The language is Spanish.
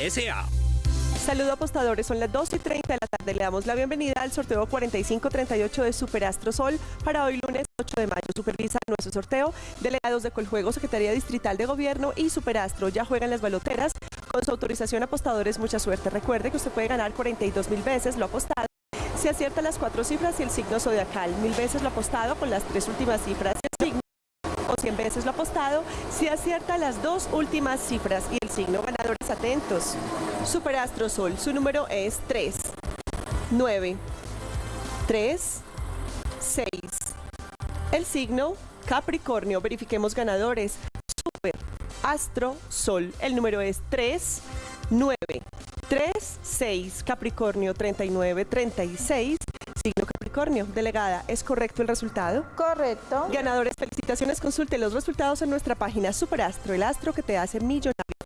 S.A. Saludo apostadores, son las 2 y 30 de la tarde. Le damos la bienvenida al sorteo 4538 de Superastro Sol para hoy lunes 8 de mayo. Supervisa nuestro sorteo delegados de Coljuego, Secretaría Distrital de Gobierno y Superastro. Ya juegan las baloteras. Con su autorización apostadores, mucha suerte. Recuerde que usted puede ganar 42 mil veces lo apostado. Si acierta las cuatro cifras y el signo zodiacal, mil veces lo apostado con las tres últimas cifras o 100 veces lo apostado si acierta las dos últimas cifras y el signo ganadores atentos. Superastro Sol, su número es 3, 9, 3, 6. El signo Capricornio, verifiquemos ganadores. Super Astro Sol, el número es 3, 9, 3, 6. Capricornio 39, 36. Signo Capricornio, delegada, ¿es correcto el resultado? Correcto. Ganadores, felicitaciones. Consulte los resultados en nuestra página Superastro, el astro que te hace millonario.